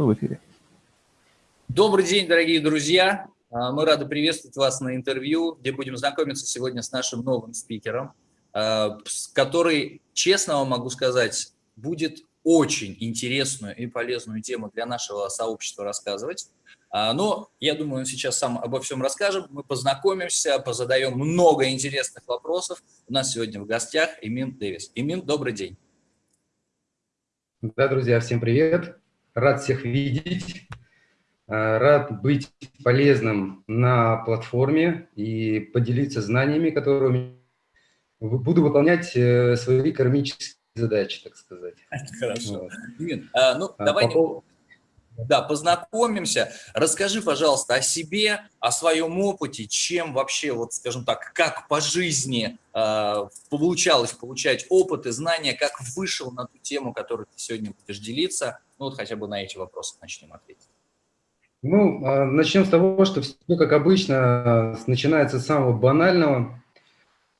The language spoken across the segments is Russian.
Мы в эфире. Добрый день, дорогие друзья. А, мы рады приветствовать вас на интервью, где будем знакомиться сегодня с нашим новым спикером, а, который, честно вам могу сказать, будет очень интересную и полезную тему для нашего сообщества рассказывать. А, но я думаю, он сейчас сам обо всем расскажет. Мы познакомимся, позадаем много интересных вопросов. У нас сегодня в гостях Имин Дэвис. Имин, добрый день. Да, друзья, всем привет. Рад всех видеть. А, рад быть полезным на платформе и поделиться знаниями, которые буду выполнять э, свои кармические задачи, так сказать. Хорошо. Вот. А, ну, а, давай... По да, познакомимся. Расскажи, пожалуйста, о себе, о своем опыте, чем вообще, вот, скажем так, как по жизни э, получалось получать опыт и знания, как вышел на ту тему, которую ты сегодня будешь делиться. Ну, вот хотя бы на эти вопросы начнем ответить. Ну, а, начнем с того, что все, как обычно, начинается с самого банального.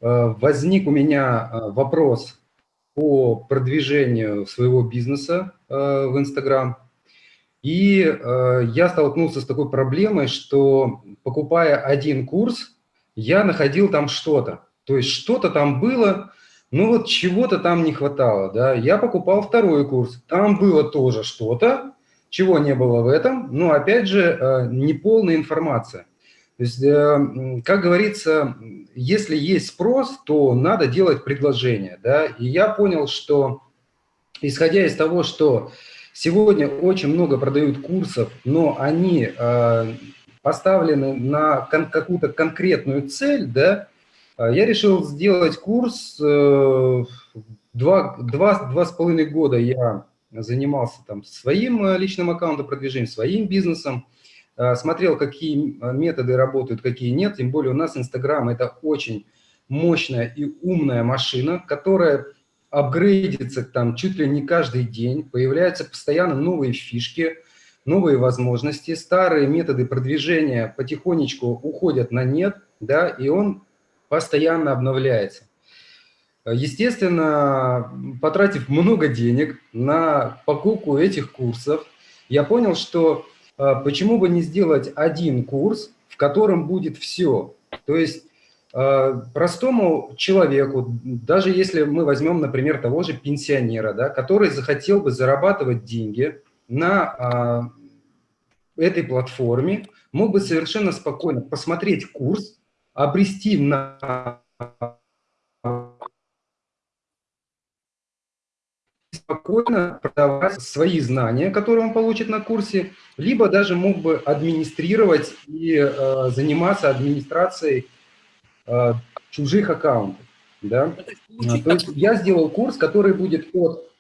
А, возник у меня вопрос по продвижению своего бизнеса в Инстаграм. И э, я столкнулся с такой проблемой, что покупая один курс, я находил там что-то. То есть что-то там было, ну вот чего-то там не хватало. Да? Я покупал второй курс, там было тоже что-то, чего не было в этом, но опять же э, неполная информация. То есть, э, как говорится, если есть спрос, то надо делать предложение. Да? И я понял, что исходя из того, что Сегодня очень много продают курсов, но они э, поставлены на кон какую-то конкретную цель, да, а я решил сделать курс, э, два, два, два с половиной года я занимался там своим э, личным аккаунтом продвижения, своим бизнесом, э, смотрел, какие методы работают, какие нет, тем более у нас Инстаграм – это очень мощная и умная машина, которая апгрейдится там чуть ли не каждый день, появляются постоянно новые фишки, новые возможности, старые методы продвижения потихонечку уходят на нет, да, и он постоянно обновляется. Естественно, потратив много денег на покупку этих курсов, я понял, что а, почему бы не сделать один курс, в котором будет все. То есть простому человеку, даже если мы возьмем, например, того же пенсионера, да, который захотел бы зарабатывать деньги на а, этой платформе, мог бы совершенно спокойно посмотреть курс, обрести на спокойно продавать свои знания, которые он получит на курсе, либо даже мог бы администрировать и э, заниматься администрацией Э, чужих аккаунтов. Да? Ну, то есть я сделал курс, который будет от...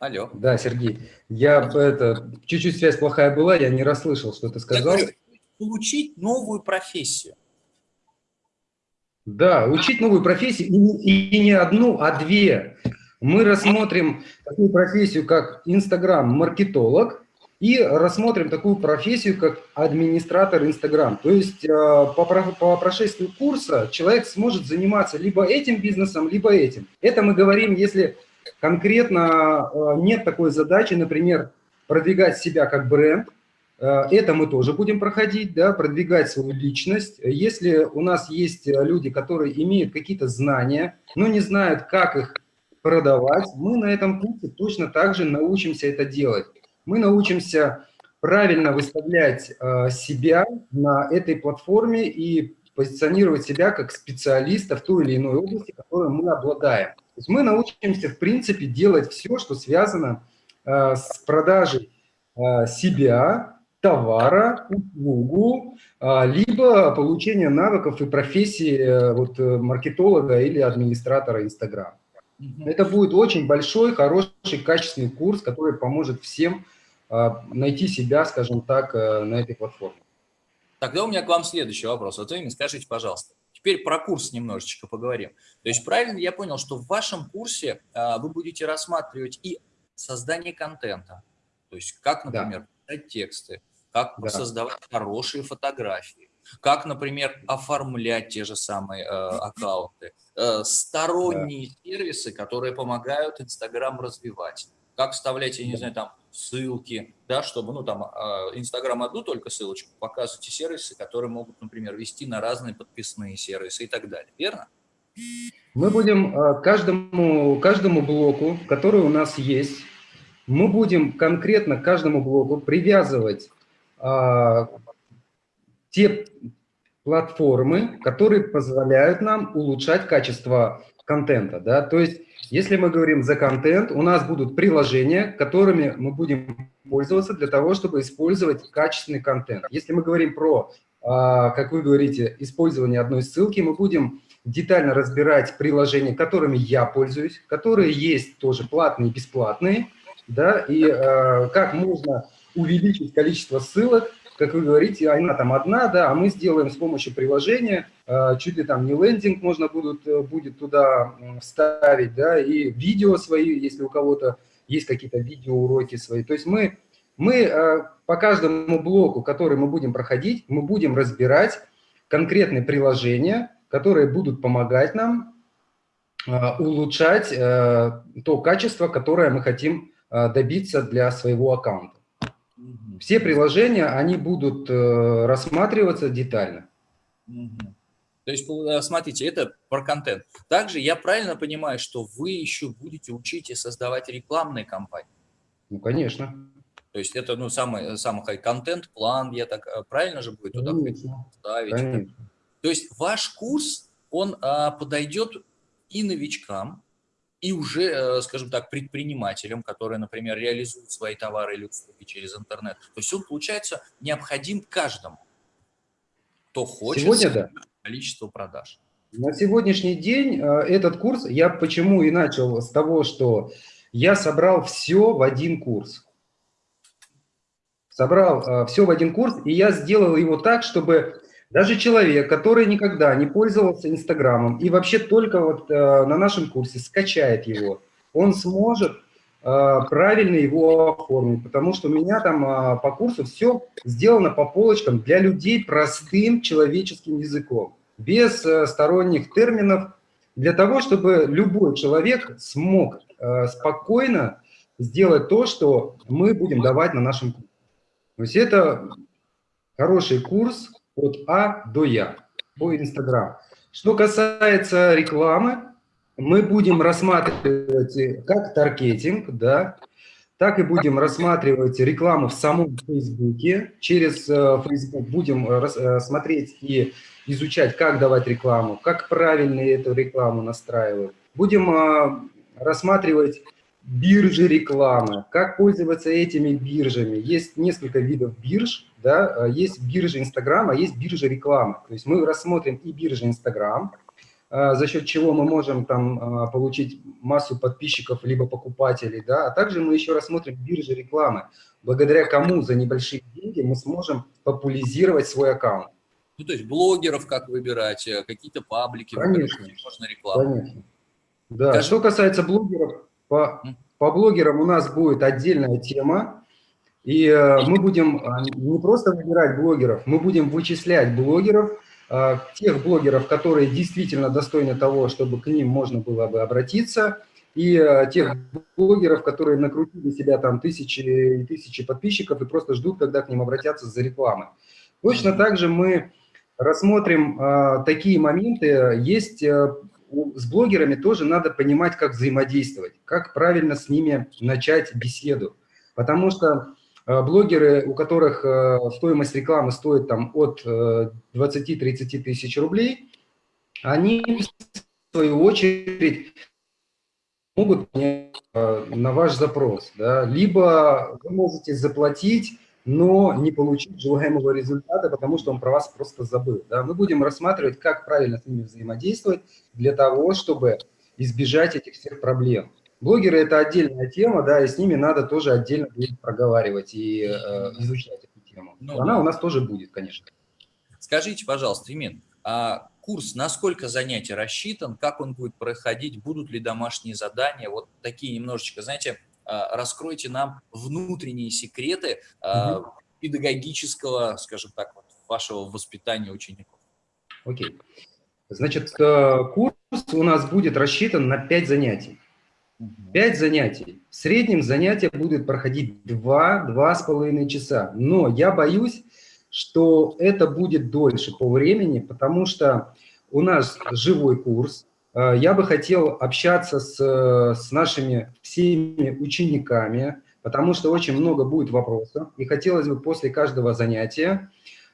Алло. Да, Сергей. Я это чуть-чуть связь плохая была, я не расслышал, что ты сказал. Говорю, получить новую профессию. Да, учить новую профессию, и, и не одну, а две. Мы рассмотрим такую профессию, как инстаграм-маркетолог, и рассмотрим такую профессию, как администратор Инстаграм. То есть э, по, по прошествию курса человек сможет заниматься либо этим бизнесом, либо этим. Это мы говорим, если конкретно э, нет такой задачи, например, продвигать себя как бренд, э, это мы тоже будем проходить, да, продвигать свою личность. Если у нас есть люди, которые имеют какие-то знания, но не знают, как их продавать, мы на этом пути точно так же научимся это делать мы научимся правильно выставлять э, себя на этой платформе и позиционировать себя как специалиста в той или иной области, которой мы обладаем. То есть мы научимся, в принципе, делать все, что связано э, с продажей э, себя, товара, услугу, либо получение навыков и профессии вот, маркетолога или администратора Это будет очень большой, хороший, качественный курс, который поможет всем а, найти себя, скажем так, э, на этой платформе. Тогда у меня к вам следующий вопрос. Вот вы мне скажите, пожалуйста, теперь про курс немножечко поговорим. То есть правильно я понял, что в вашем курсе а, вы будете рассматривать и создание контента, то есть как, например, да. писать тексты, как да. создавать хорошие фотографии, как, например, оформлять те же самые э, аккаунты, э, сторонние да. сервисы, которые помогают Инстаграм развивать, как вставлять, я не знаю, там ссылки, да, чтобы, ну, там, э, Инстаграм одну только ссылочку, показывайте сервисы, которые могут, например, вести на разные подписные сервисы и так далее, верно? Мы будем э, каждому, каждому блоку, который у нас есть, мы будем конкретно к каждому блоку привязывать а, те платформы, которые позволяют нам улучшать качество контента. Да? То есть, если мы говорим за контент, у нас будут приложения, которыми мы будем пользоваться для того, чтобы использовать качественный контент. Если мы говорим про, а, как вы говорите, использование одной ссылки, мы будем детально разбирать приложения, которыми я пользуюсь, которые есть тоже платные и бесплатные, да, и э, как можно увеличить количество ссылок, как вы говорите, она там одна, да, а мы сделаем с помощью приложения, э, чуть ли там не лендинг можно будут, э, будет туда вставить, да, и видео свои, если у кого-то есть какие-то видеоуроки свои. То есть мы, мы э, по каждому блоку, который мы будем проходить, мы будем разбирать конкретные приложения, которые будут помогать нам улучшать то качество, которое мы хотим добиться для своего аккаунта. Все приложения, они будут э, рассматриваться детально. То есть, э, смотрите, это про контент. Также я правильно понимаю, что вы еще будете учить и создавать рекламные кампании? Ну, конечно. То есть это ну, самый, самый контент-план, я так э, правильно же будет туда ставить? Конечно. То есть ваш курс, он а, подойдет и новичкам, и уже, э, скажем так, предпринимателям, которые, например, реализуют свои товары или услуги через интернет. То есть он, получается, необходим каждому, кто хочет Сегодня, да. количество продаж. На сегодняшний день э, этот курс, я почему и начал с того, что я собрал все в один курс. Собрал э, все в один курс, и я сделал его так, чтобы даже человек, который никогда не пользовался Инстаграмом и вообще только вот э, на нашем курсе скачает его, он сможет э, правильно его оформить, потому что у меня там э, по курсу все сделано по полочкам для людей простым человеческим языком, без э, сторонних терминов, для того, чтобы любой человек смог э, спокойно сделать то, что мы будем давать на нашем курсе. То есть это хороший курс, от А до Я по Инстаграм. Что касается рекламы, мы будем рассматривать как таргетинг, да, так и будем рассматривать рекламу в самом Фейсбуке. Через э, будем э, смотреть и изучать, как давать рекламу, как правильно эту рекламу настраивать. Будем э, рассматривать биржи рекламы, как пользоваться этими биржами. Есть несколько видов бирж, да, есть биржа Инстаграма, есть биржа рекламы. То есть мы рассмотрим и биржи Инстаграм, а, за счет чего мы можем там а, получить массу подписчиков либо покупателей, да, а также мы еще рассмотрим биржи рекламы, благодаря кому за небольшие деньги мы сможем популяризировать свой аккаунт. Ну, то есть блогеров как выбирать, э, какие-то паблики, конечно, можно рекламу. Конечно. Да, Скажи... что касается блогеров, по, по блогерам у нас будет отдельная тема, и э, мы будем э, не просто выбирать блогеров, мы будем вычислять блогеров, э, тех блогеров, которые действительно достойны того, чтобы к ним можно было бы обратиться, и тех блогеров, которые накрутили себя там тысячи и тысячи подписчиков и просто ждут, когда к ним обратятся за рекламой. Точно так же мы рассмотрим такие моменты. Есть с блогерами тоже надо понимать, как взаимодействовать, как правильно с ними начать беседу. Потому что блогеры, у которых э, стоимость рекламы стоит там от 20-30 э, тысяч рублей, они, в свою очередь, могут на ваш запрос. Да? Либо вы можете заплатить но не получить желаемого результата, потому что он про вас просто забыл. Да? Мы будем рассматривать, как правильно с ними взаимодействовать для того, чтобы избежать этих всех проблем. Блогеры – это отдельная тема, да, и с ними надо тоже отдельно будет проговаривать и э, изучать эту тему. Ну, Она у нас тоже будет, конечно. Скажите, пожалуйста, Имин, а курс на сколько занятий рассчитан, как он будет проходить, будут ли домашние задания, вот такие немножечко, знаете, а, раскройте нам внутренние секреты угу. педагогического, скажем так, вашего воспитания учеников? Окей. Значит, э, курс у нас будет рассчитан на 5 занятий. 5 занятий. В среднем занятия будут проходить 2-2,5 часа. Но я боюсь, что это будет дольше по времени, потому что у нас живой курс. Э, я бы хотел общаться с, с нашими всеми учениками, потому что очень много будет вопросов. И хотелось бы после каждого занятия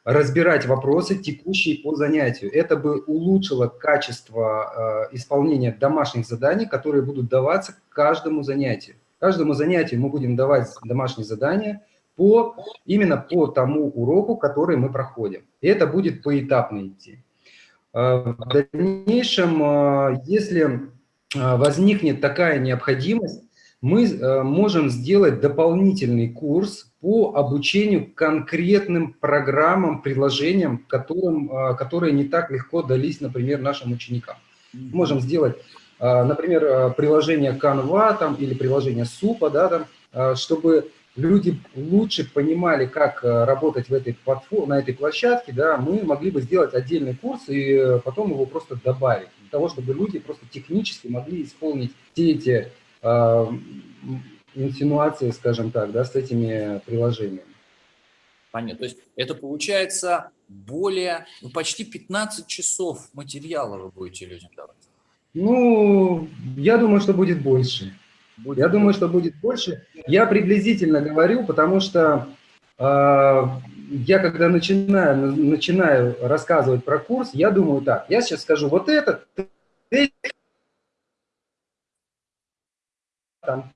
разбирать вопросы, текущие по занятию. Это бы улучшило качество э, исполнения домашних заданий, которые будут даваться каждому занятию. Каждому занятию мы будем давать домашние задания по, именно по тому уроку, который мы проходим. И это будет поэтапно идти. Э, в дальнейшем, э, если э, возникнет такая необходимость, мы можем сделать дополнительный курс по обучению конкретным программам, приложениям, которым, э, которые не так легко дались, например, нашим ученикам. Можем сделать, э, например, приложение Canva там, или приложение Супа, да, там, чтобы люди лучше понимали, как работать в этой платформе, на этой площадке, да, мы могли бы сделать отдельный курс и потом его просто добавить, для того, чтобы люди просто технически могли исполнить все эти э, инсинуации, скажем так, да, с этими приложениями. Понятно. То есть это получается более, ну, почти 15 часов материала вы будете людям давать? Ну, я думаю, что будет больше. Будет я думаю, что будет больше. Я приблизительно говорю, потому что э, я когда начинаю, начинаю рассказывать про курс, я думаю так, я сейчас скажу вот это, там,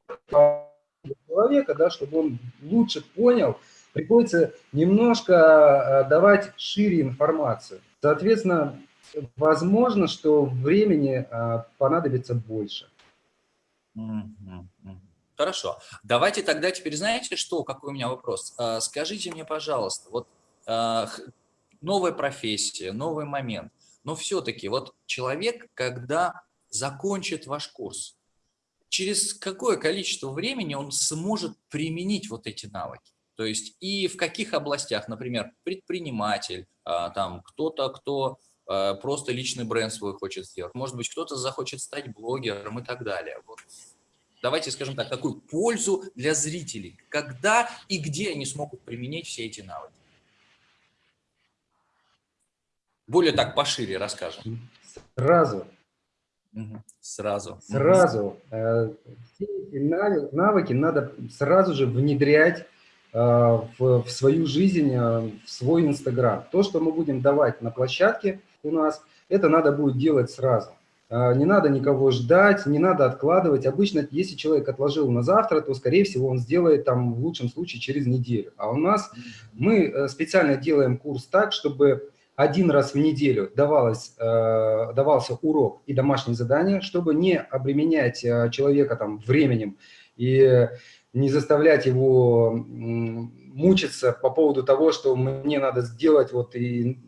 человека, да, чтобы он лучше понял, приходится немножко э, давать шире информацию. Соответственно, возможно, что времени э, понадобится больше. Хорошо. Давайте тогда теперь, знаете что, какой у меня вопрос? Э, скажите мне, пожалуйста, вот новая профессия, новый момент, но все-таки вот человек, когда закончит ваш курс, через какое количество времени он сможет применить вот эти навыки. То есть и в каких областях, например, предприниматель, а, там кто-то, кто а, просто личный бренд свой хочет сделать, может быть, кто-то захочет стать блогером и так далее. Вот. Давайте скажем так, какую пользу для зрителей, когда и где они смогут применить все эти навыки. Более так пошире расскажем. Сразу Сразу. Сразу. Э, все эти навыки надо сразу же внедрять э, в, свою жизнь, э, в свой Инстаграм. То, что мы будем давать на площадке у нас, это надо будет делать сразу. Не надо никого ждать, не надо откладывать. Обычно, если человек отложил на завтра, то, скорее всего, он сделает там в лучшем случае через неделю. А у нас мы специально делаем курс так, чтобы один раз в неделю давалось, э, давался урок и домашнее задание, чтобы не обременять э, человека там временем и не заставлять его мучиться по поводу того, что мне надо сделать вот и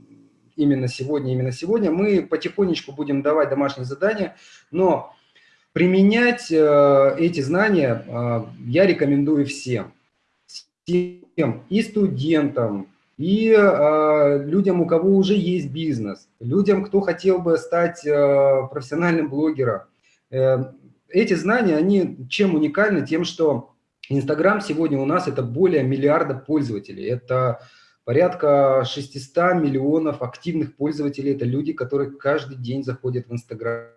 именно сегодня, именно сегодня. Мы потихонечку будем давать домашние задания, но применять э, эти знания я рекомендую всем. Всем, и студентам, и э, людям, у кого уже есть бизнес, людям, кто хотел бы стать э, профессиональным блогером. Э, эти знания, они чем уникальны? Тем, что Инстаграм сегодня у нас это более миллиарда пользователей. Это порядка 600 миллионов активных пользователей. Это люди, которые каждый день заходят в Инстаграм.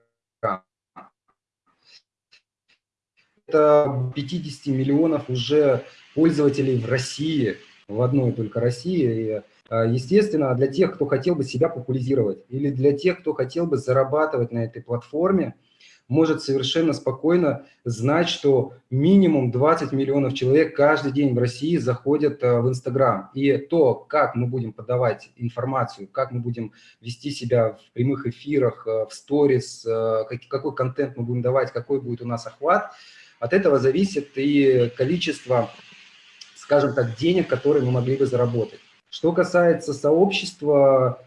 Это 50 миллионов уже пользователей в России в одной только России. И, а, естественно, для тех, кто хотел бы себя популяризировать или для тех, кто хотел бы зарабатывать на этой платформе, может совершенно спокойно знать, что минимум 20 миллионов человек каждый день в России заходят а, в Инстаграм. И то, как мы будем подавать информацию, как мы будем вести себя в прямых эфирах, а, в сторис, какой контент мы будем давать, какой будет у нас охват, от этого зависит и количество скажем так, денег, которые мы могли бы заработать. Что касается сообщества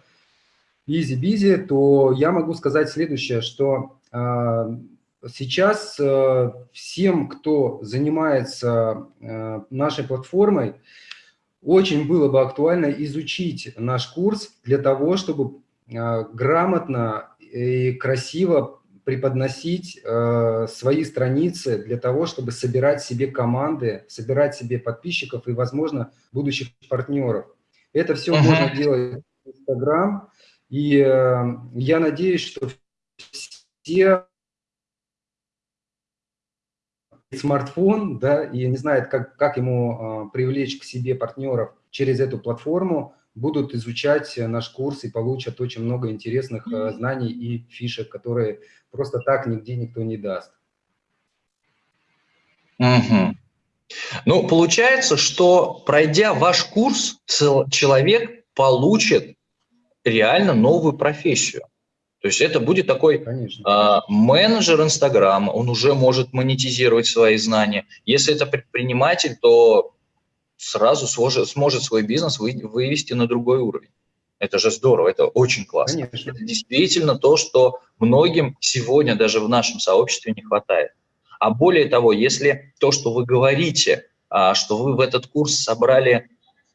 EasyBizy, то я могу сказать следующее, что э, сейчас э, всем, кто занимается э, нашей платформой, очень было бы актуально изучить наш курс для того, чтобы грамотно и красиво преподносить э, свои страницы для того, чтобы собирать себе команды, собирать себе подписчиков и, возможно, будущих партнеров. Это все uh -huh. можно делать в Instagram, и э, я надеюсь, что все смартфон, да, и не знает, как, как ему э, привлечь к себе партнеров через эту платформу, будут изучать наш курс и получат очень много интересных э, знаний и фишек, которые просто так нигде никто не даст. Угу. Ну, получается, что пройдя ваш курс, человек получит реально новую профессию. То есть это будет такой э, менеджер Инстаграма, он уже может монетизировать свои знания. Если это предприниматель, то сразу сможет, сможет свой бизнес вы, вывести на другой уровень. Это же здорово, это очень классно. Конечно. Это действительно то, что многим сегодня даже в нашем сообществе не хватает. А более того, если то, что вы говорите, а, что вы в этот курс собрали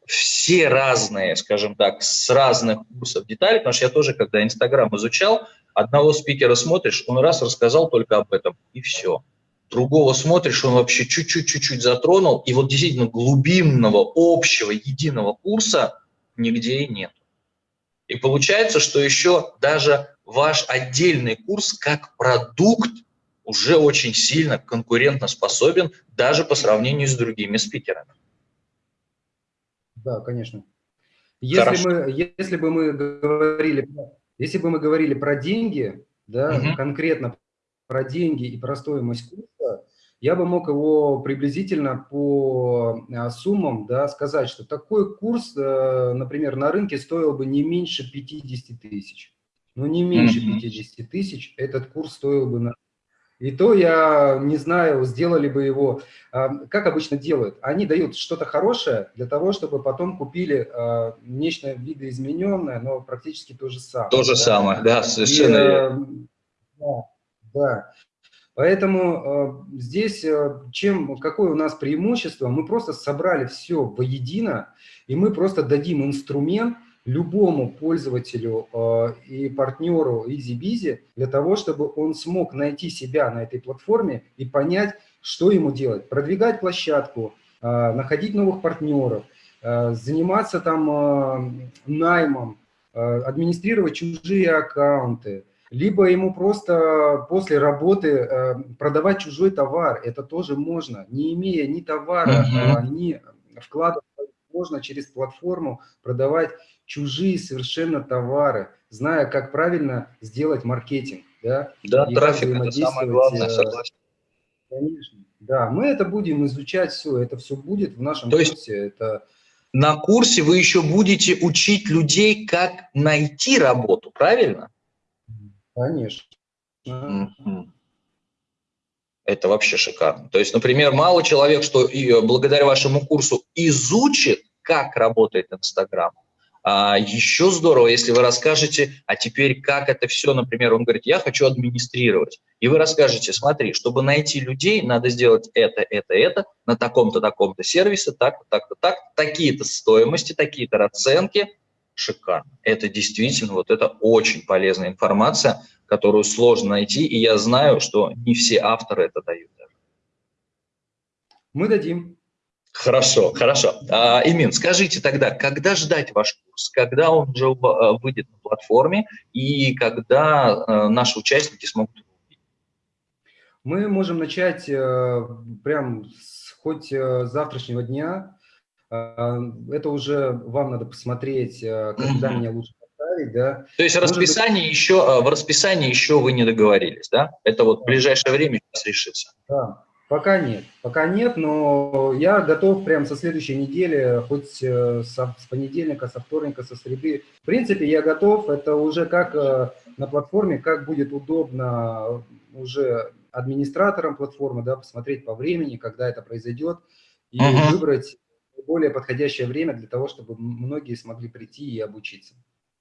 все разные, скажем так, с разных курсов детали, потому что я тоже, когда Инстаграм изучал, одного спикера смотришь, он раз рассказал только об этом, и все. Другого смотришь, он вообще чуть-чуть-чуть затронул, и вот действительно глубинного, общего, единого курса нигде и нет. И получается, что еще даже ваш отдельный курс как продукт уже очень сильно конкурентно способен даже по сравнению с другими спикерами. Да, конечно. Если, мы, если бы мы говорили, если бы мы говорили про деньги, да, угу. конкретно про деньги и про стоимость курса, я бы мог его приблизительно по а, суммам да, сказать, что такой курс, э, например, на рынке стоил бы не меньше 50 тысяч. Но не меньше 50 тысяч этот курс стоил бы на и то я не знаю, сделали бы его, а, как обычно делают. Они дают что-то хорошее для того, чтобы потом купили а, нечто видоизмененное, но практически то же самое. То же да? самое, да, совершенно И, э, Да, да. Поэтому э, здесь э, чем, какое у нас преимущество? Мы просто собрали все воедино, и мы просто дадим инструмент, любому пользователю э, и партнеру EasyBizy для того, чтобы он смог найти себя на этой платформе и понять, что ему делать. Продвигать площадку, находить новых партнеров, заниматься там наймом, администрировать чужие аккаунты, либо ему просто после работы продавать чужой товар. Это тоже можно, не имея ни товара, mm -hmm. ни вклада можно через платформу продавать чужие совершенно товары, зная, как правильно сделать маркетинг. Да, да трафик – это самое главное, э, согласен. Конечно, да, мы это будем изучать все, это все будет в нашем То курсе. Есть это... на курсе вы еще будете учить людей, как найти работу, правильно? Конечно. Это вообще шикарно. То есть, например, мало человек, что и э, благодаря вашему курсу изучит, как работает Инстаграм, а еще здорово, если вы расскажете, а теперь как это все, например, он говорит, я хочу администрировать. И вы расскажете, смотри, чтобы найти людей, надо сделать это, это, это, на таком-то, таком-то сервисе, так-то, так-то, так, такие-то стоимости, такие-то расценки. Шикарно. Это действительно, вот это очень полезная информация, которую сложно найти, и я знаю, что не все авторы это дают. Мы дадим. Хорошо, хорошо. А, Имин, скажите тогда, когда ждать ваш курс, когда он уже а, выйдет на платформе и когда а, наши участники смогут его увидеть? Мы можем начать э, прям с, хоть э, завтрашнего дня. Это уже вам надо посмотреть, э, когда меня лучше поставить. Да. То есть расписание быть... еще, в расписании еще вы не договорились, да? Это вот в ближайшее время сейчас решится. Да. Пока нет, пока нет, но я готов прямо со следующей недели, хоть э, со, с понедельника, со вторника, со среды. В принципе, я готов, это уже как э, на платформе, как будет удобно уже администраторам платформы, да, посмотреть по времени, когда это произойдет, и uh -huh. выбрать более подходящее время для того, чтобы многие смогли прийти и обучиться.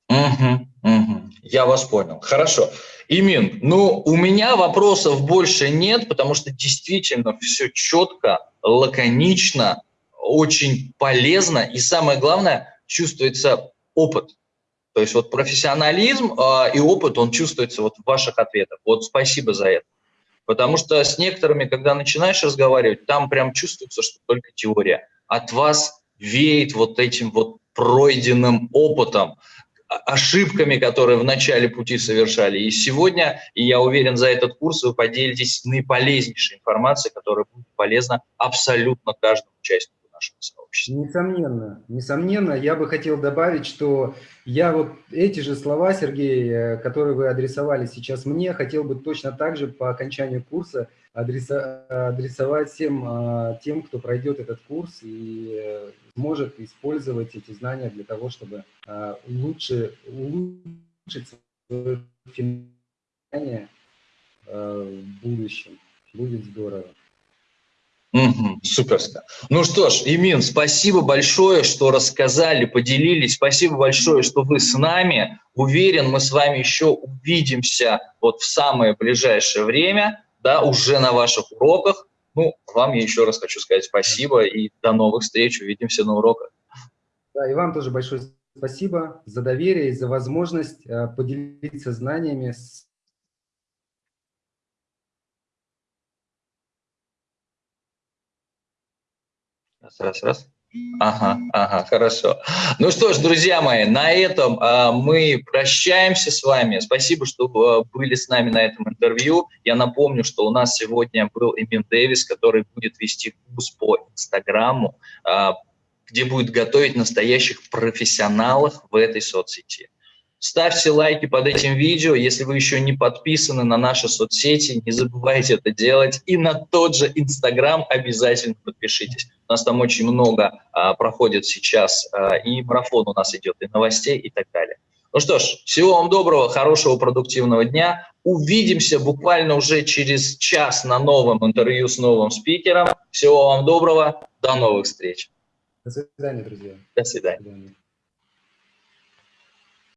Угу, угу. Я вас понял. Хорошо. Имин, ну, у меня вопросов больше нет, потому что действительно все четко, лаконично, очень полезно, и самое главное, чувствуется опыт. То есть вот профессионализм э, и опыт, он чувствуется вот в ваших ответах. Вот спасибо за это. Потому что с некоторыми, когда начинаешь разговаривать, там прям чувствуется, что только теория. От вас веет вот этим вот пройденным опытом, ошибками, которые в начале пути совершали. И сегодня, и я уверен, за этот курс вы поделитесь наиполезнейшей информацией, которая будет полезна абсолютно каждому участнику нашего сообщества. Несомненно, несомненно, я бы хотел добавить, что я вот эти же слова, Сергей, э, которые вы адресовали сейчас мне, хотел бы точно так же по окончанию курса адресовать всем а, тем, кто пройдет этот курс и э, сможет использовать эти знания для того, чтобы а, лучше улучшить свое финансирование а, в будущем. Будет здорово. Угу, суперско. Ну что ж, Имин, спасибо большое, что рассказали, поделились. Спасибо большое, что вы с нами. Уверен, мы с вами еще увидимся вот в самое ближайшее время, да, уже на ваших уроках. Ну, вам я еще раз хочу сказать спасибо и до новых встреч. Увидимся на уроках. Да, и вам тоже большое спасибо за доверие и за возможность э, поделиться знаниями с Раз, раз, раз. Ага, ага, хорошо. Ну что ж, друзья мои, на этом а, мы прощаемся с вами. Спасибо, что а, были с нами на этом интервью. Я напомню, что у нас сегодня был Эмин Дэвис, который будет вести курс по Инстаграму, а, где будет готовить настоящих профессионалов в этой соцсети. Ставьте лайки под этим видео. Если вы еще не подписаны на наши соцсети, не забывайте это делать. И на тот же Инстаграм обязательно подпишитесь. У нас там очень много а, проходит сейчас, а, и марафон у нас идет, и новостей, и так далее. Ну что ж, всего вам доброго, хорошего, продуктивного дня. Увидимся буквально уже через час на новом интервью с новым спикером. Всего вам доброго, до новых встреч. До свидания, друзья. До свидания. До свидания.